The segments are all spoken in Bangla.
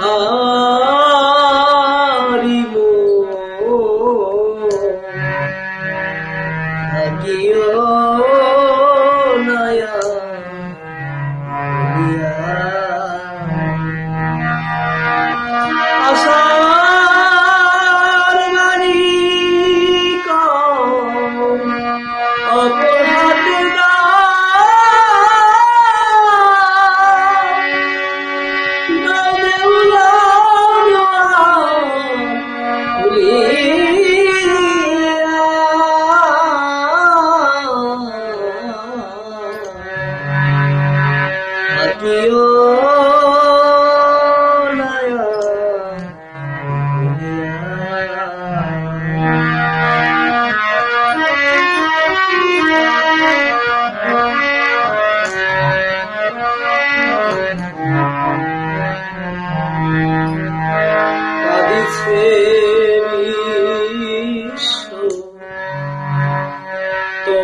Harimo Hariom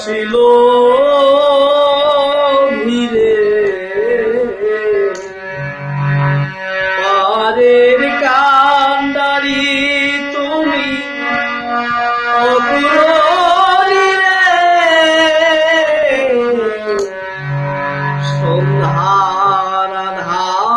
আসিল ধীরে পারের কান্দারি তুমি সন্ধ্যার আধার।